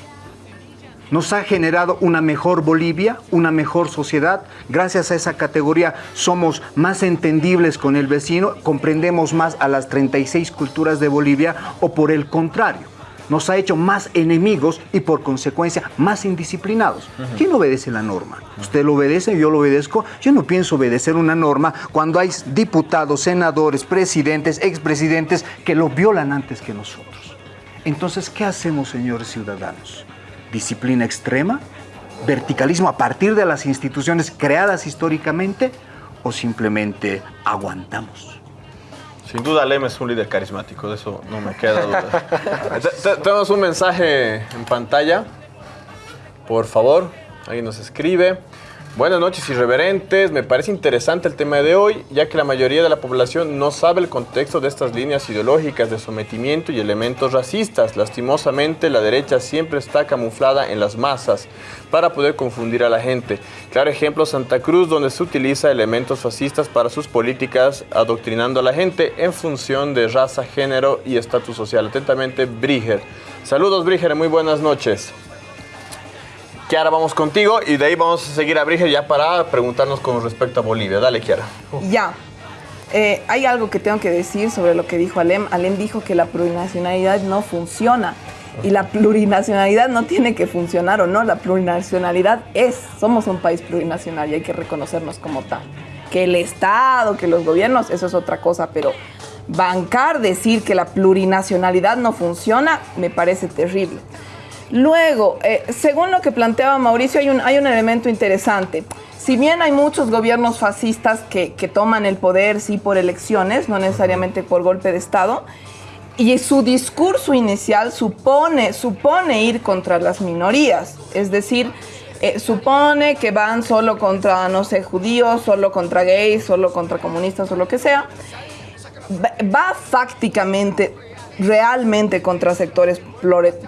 nos ha generado una mejor Bolivia, una mejor sociedad. Gracias a esa categoría somos más entendibles con el vecino, comprendemos más a las 36 culturas de Bolivia o por el contrario. Nos ha hecho más enemigos y por consecuencia más indisciplinados. ¿Quién obedece la norma? Usted lo obedece, yo lo obedezco. Yo no pienso obedecer una norma cuando hay diputados, senadores, presidentes, expresidentes que lo violan antes que nosotros. Entonces, ¿qué hacemos, señores ciudadanos? Disciplina extrema, verticalismo a partir de las instituciones creadas históricamente o simplemente aguantamos. Sin duda Lem es un líder carismático, de eso no me queda duda. Tenemos un mensaje en pantalla. Por favor, alguien nos escribe. Buenas noches, irreverentes. Me parece interesante el tema de hoy, ya que la mayoría de la población no sabe el contexto de estas líneas ideológicas de sometimiento y elementos racistas. Lastimosamente, la derecha siempre está camuflada en las masas para poder confundir a la gente. Claro ejemplo, Santa Cruz, donde se utiliza elementos fascistas para sus políticas, adoctrinando a la gente en función de raza, género y estatus social. Atentamente, Bríger. Saludos, Bríger, muy buenas noches. Kiara, vamos contigo y de ahí vamos a seguir a Bríger ya para preguntarnos con respecto a Bolivia. Dale, Kiara. Ya. Eh, hay algo que tengo que decir sobre lo que dijo Alem. Alem dijo que la plurinacionalidad no funciona. Y la plurinacionalidad no tiene que funcionar o no. La plurinacionalidad es. Somos un país plurinacional y hay que reconocernos como tal. Que el Estado, que los gobiernos, eso es otra cosa, pero bancar, decir que la plurinacionalidad no funciona, me parece terrible. Luego, eh, según lo que planteaba Mauricio, hay un, hay un elemento interesante. Si bien hay muchos gobiernos fascistas que, toman el poder, sí, por elecciones, no necesariamente por golpe de Estado, y su discurso inicial supone, supone ir contra las minorías, es decir, eh, supone que van solo contra, no sé, judíos, solo contra gays, solo contra comunistas o lo que sea, va fácticamente, realmente contra sectores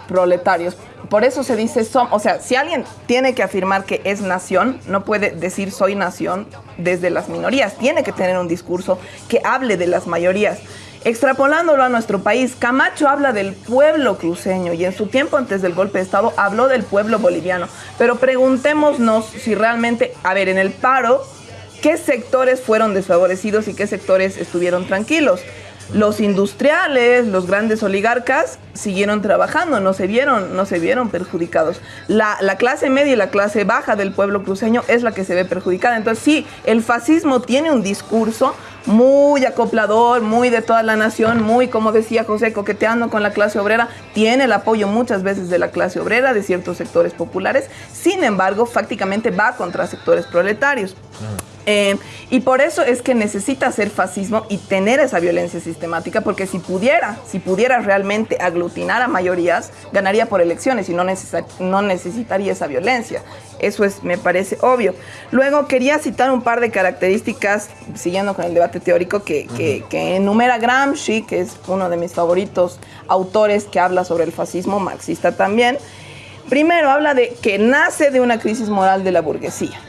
proletarios por eso se dice, son, o sea, si alguien tiene que afirmar que es nación, no puede decir soy nación desde las minorías, tiene que tener un discurso que hable de las mayorías. Extrapolándolo a nuestro país, Camacho habla del pueblo cruceño y en su tiempo antes del golpe de Estado habló del pueblo boliviano. Pero preguntémonos si realmente, a ver, en el paro, ¿qué sectores fueron desfavorecidos y qué sectores estuvieron tranquilos? Los industriales, los grandes oligarcas siguieron trabajando, no se vieron, no se vieron perjudicados. La, clase media y la clase baja del pueblo cruceño es la que se ve perjudicada. Entonces sí, el fascismo tiene un discurso muy acoplador, muy de toda la nación, muy, como decía José, coqueteando con la clase obrera, tiene el apoyo muchas veces de la clase obrera, de ciertos sectores populares, sin embargo, fácticamente va contra sectores proletarios. Eh, y por eso es que necesita hacer fascismo y tener esa violencia sistemática, porque si pudiera, si pudiera realmente aglutinar a mayorías, ganaría por elecciones y no, no necesitaría esa violencia. Eso es, me parece obvio. Luego quería citar un par de características, siguiendo con el debate teórico, que, que enumera Gramsci, que es uno de mis favoritos autores que habla sobre el fascismo marxista también. Primero habla de que nace de una crisis moral de la burguesía.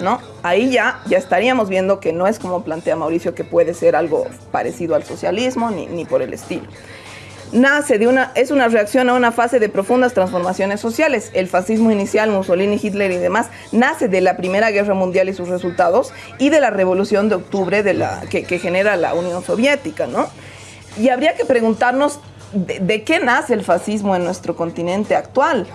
¿No? Ahí ya, ya estaríamos viendo que no es como plantea Mauricio que puede ser algo parecido al socialismo ni, ni por el estilo nace de una, es una reacción a una fase de profundas transformaciones sociales. El fascismo inicial, Mussolini, Hitler y demás, nace de la Primera Guerra Mundial y sus resultados y de la Revolución de Octubre de la, que, genera la Unión Soviética, ¿no? Y habría que preguntarnos de, qué nace el fascismo en nuestro continente actual.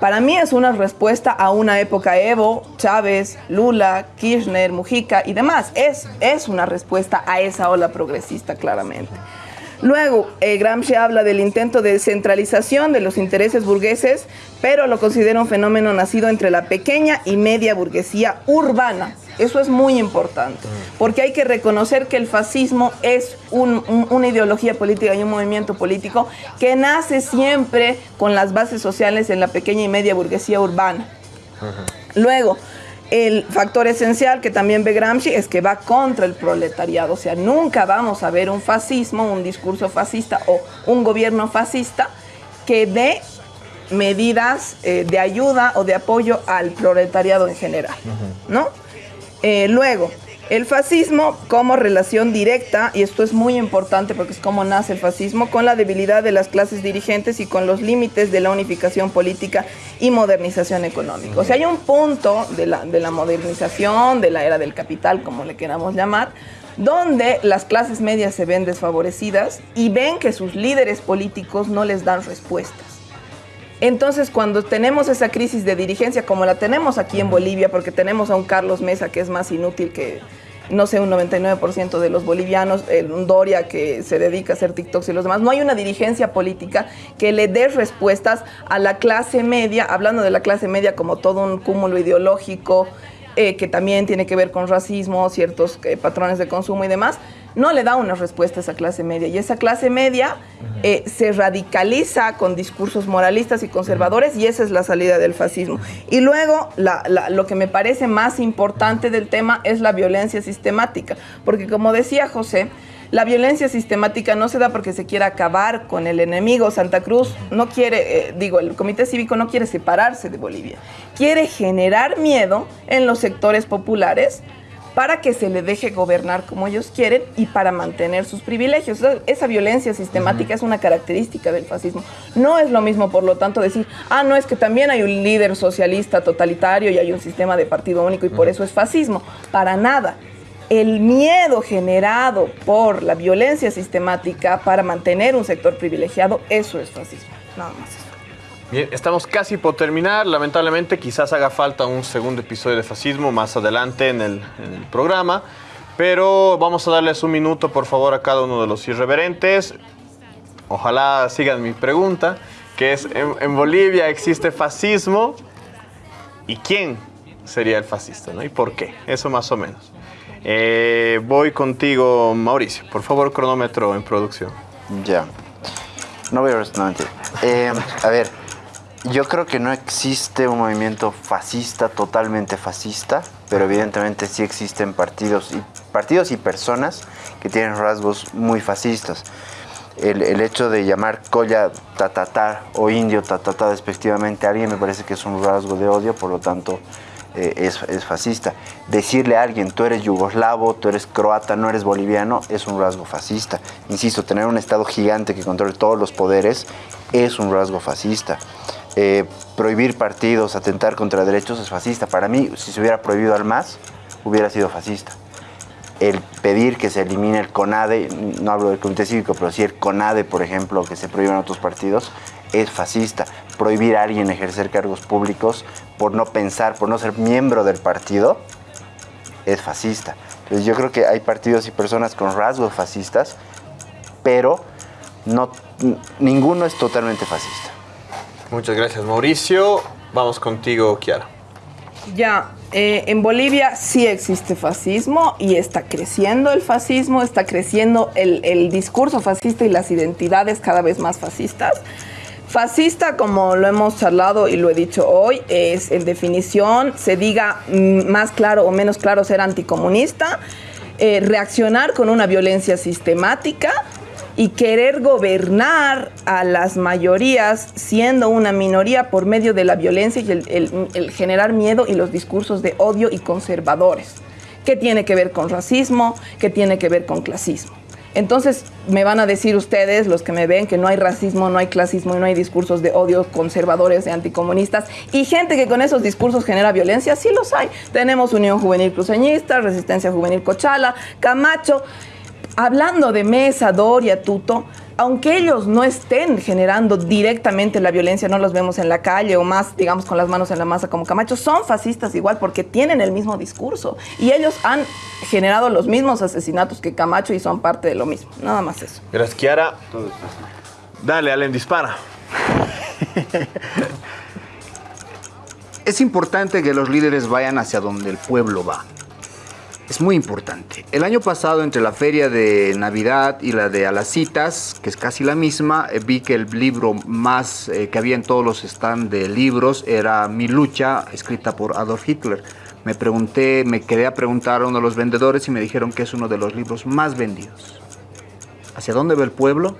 Para mí es una respuesta a una época Evo, Chávez, Lula, Kirchner, Mujica y demás. Es, es una respuesta a esa ola progresista, claramente. Luego, eh, Gramsci habla del intento de centralización de los intereses burgueses, pero lo considera un fenómeno nacido entre la pequeña y media burguesía urbana. Eso es muy importante, porque hay que reconocer que el fascismo es una ideología política y un movimiento político que nace siempre con las bases sociales en la pequeña y media burguesía urbana. Luego, el factor esencial que también ve Gramsci es que va contra el proletariado, o sea, nunca vamos a ver un fascismo, un discurso fascista o un gobierno fascista que dé medidas eh, de ayuda o de apoyo al proletariado en general, ¿no? Eh, luego, el fascismo como relación directa, y esto es muy importante porque es como nace el fascismo, con la debilidad de las clases dirigentes y con los límites de la unificación política y modernización económica. O sea, hay un punto de la, de la modernización, de la era del capital, como le queramos llamar, donde las clases medias se ven desfavorecidas y ven que sus líderes políticos no les dan respuestas. Entonces, cuando tenemos esa crisis de dirigencia, como la tenemos aquí en Bolivia, porque tenemos a un Carlos Mesa que es más inútil que, no sé, un 99% de los bolivianos, un Doria que se dedica a hacer TikToks y los demás, no hay una dirigencia política que le dé respuestas a la clase media, hablando de la clase media como todo un cúmulo ideológico, eh, que también tiene que ver con racismo, ciertos eh, patrones de consumo y demás, no le da una respuesta a esa clase media. Y esa clase media eh, se radicaliza con discursos moralistas y conservadores y esa es la salida del fascismo. Y luego lo que me parece más importante del tema es la violencia sistemática, porque como decía José, la violencia sistemática no se da porque se quiera acabar con el enemigo. Santa Cruz no quiere, eh, digo, el Comité Cívico no quiere separarse de Bolivia. Quiere generar miedo en los sectores populares para que se le deje gobernar como ellos quieren y para mantener sus privilegios. Esa violencia sistemática es una característica del fascismo. No es lo mismo, por lo tanto, decir, ah, no, es que también hay un líder socialista totalitario y hay un sistema de partido único y por eso es fascismo. Para nada el miedo generado por la violencia sistemática para mantener un sector privilegiado, eso es fascismo. Nada más eso. Bien, estamos casi por terminar. Lamentablemente, quizás haga falta un segundo episodio de fascismo más adelante en el, programa. Pero vamos a darles un minuto, por favor, a cada uno de los irreverentes. Ojalá sigan mi pregunta, que es, ¿en, Bolivia existe fascismo? ¿Y quién sería el fascista? ¿no? ¿Y por qué? Eso más o menos. Eh, voy contigo, Mauricio. Por favor, cronómetro en producción. Ya. No voy a eh, a ver, yo creo que no existe un movimiento fascista, totalmente fascista, pero evidentemente sí existen partidos y, partidos y personas que tienen rasgos muy fascistas. El, hecho de llamar colla tatatá o indio tatatá despectivamente a alguien me parece que es un rasgo de odio, por lo tanto eh, es, fascista. Decirle a alguien, tú eres yugoslavo, tú eres croata, no eres boliviano, es un rasgo fascista. Insisto, tener un Estado gigante que controle todos los poderes es un rasgo fascista. Eh, prohibir partidos, atentar contra derechos es fascista. Para mí, si se hubiera prohibido al MAS, hubiera sido fascista. El pedir que se elimine el CONADE, no hablo del Comité Cívico, pero sí el CONADE, por ejemplo, que se prohíban otros partidos, es fascista. Prohibir a alguien ejercer cargos públicos por no pensar, por no ser miembro del partido, es fascista. Entonces yo creo que hay partidos y personas con rasgos fascistas, pero no, ninguno es totalmente fascista. Muchas gracias Mauricio. Vamos contigo, Kiara. Ya, eh, en Bolivia sí existe fascismo y está creciendo el fascismo, está creciendo el, el discurso fascista y las identidades cada vez más fascistas. Fascista, como lo hemos charlado y lo he dicho hoy, es en definición, se diga mm, más claro o menos claro ser anticomunista, eh, reaccionar con una violencia sistemática y querer gobernar a las mayorías siendo una minoría por medio de la violencia y el, generar miedo y los discursos de odio y conservadores. ¿Qué tiene que ver con racismo? ¿Qué tiene que ver con clasismo? Entonces me van a decir ustedes, los que me ven, que no hay racismo, no hay clasismo y no hay discursos de odio conservadores y anticomunistas. Y gente que con esos discursos genera violencia, sí los hay. Tenemos Unión Juvenil Cruceñista, Resistencia Juvenil Cochala, Camacho. Hablando de Mesa, Doria, Tuto, aunque ellos no estén generando directamente la violencia, no los vemos en la calle o más, digamos, con las manos en la masa como Camacho, son fascistas igual porque tienen el mismo discurso y ellos han generado los mismos asesinatos que Camacho y son parte de lo mismo. Nada más eso. Gracias, Kiara. Dale, Allen, dispara. Es importante que los líderes vayan hacia donde el pueblo va. Es muy importante. El año pasado, entre la feria de Navidad y la de Alacitas, que es casi la misma, eh, vi que el libro más eh, que había en todos los stands de libros era Mi lucha, escrita por Adolf Hitler. Me pregunté, me quedé a preguntar a uno de los vendedores y me dijeron que es uno de los libros más vendidos. ¿Hacia dónde va el pueblo?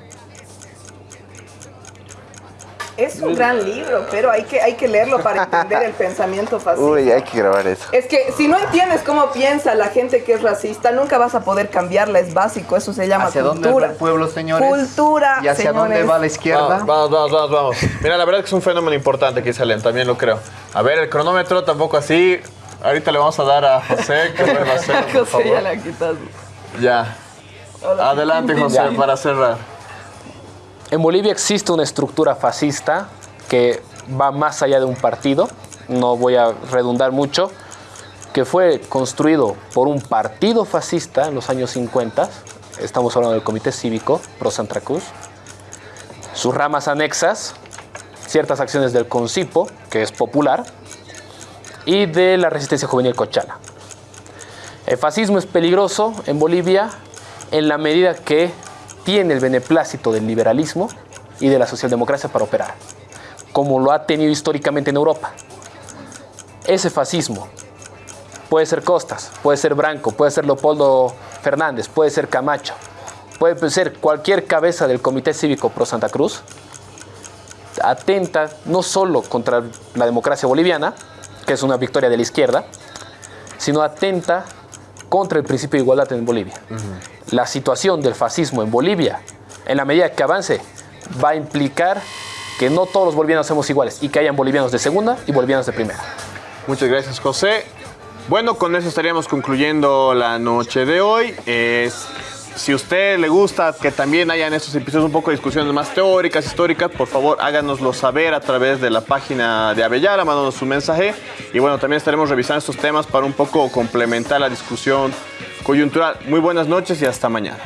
Es un gran libro, pero hay que, hay que leerlo para entender el pensamiento fascista. Uy, hay que grabar eso. Es que si no entiendes cómo piensa la gente que es racista, nunca vas a poder cambiarla, es básico, eso se llama ¿Hacia dónde cultura. va el pueblo, señores? Cultura, ¿Y hacia dónde señores. va la izquierda? Vamos, vamos, vamos, vamos. Mira, la verdad es que es un fenómeno importante que Allen, también lo creo. A ver, el cronómetro tampoco así. Ahorita le vamos a dar a José, que va a hacer, por José, ya favor. la quitas. Ya. Adelante, José, Ya. para cerrar. En Bolivia existe una estructura fascista que va más allá de un partido, no voy a redundar mucho, que fue construido por un partido fascista en los años 50, estamos hablando del Comité Cívico Pro Santa Cruz, sus ramas anexas, ciertas acciones del CONCIPO, que es popular, y de la Resistencia Juvenil Cochala. El fascismo es peligroso en Bolivia en la medida que tiene el beneplácito del liberalismo y de la socialdemocracia para operar, como lo ha tenido históricamente en Europa. Ese fascismo puede ser Costas, puede ser Branco, puede ser Leopoldo Fernández, puede ser Camacho, puede ser cualquier cabeza del Comité Cívico Pro Santa Cruz, atenta no solo contra la democracia boliviana, que es una victoria de la izquierda, sino atenta contra el principio de igualdad en Bolivia. La situación del fascismo en Bolivia, en la medida que avance, va a implicar que no todos los bolivianos somos iguales y que hayan bolivianos de segunda y bolivianos de primera. Muchas gracias, José. Bueno, con eso estaríamos concluyendo la noche de hoy. Es- si a usted le gusta que también hayan estos episodios un poco de discusiones más teóricas, históricas, por favor háganoslo saber a través de la página de Avellala, mándanos su mensaje. Y bueno, también estaremos revisando estos temas para un poco complementar la discusión coyuntural. Muy buenas noches y hasta mañana.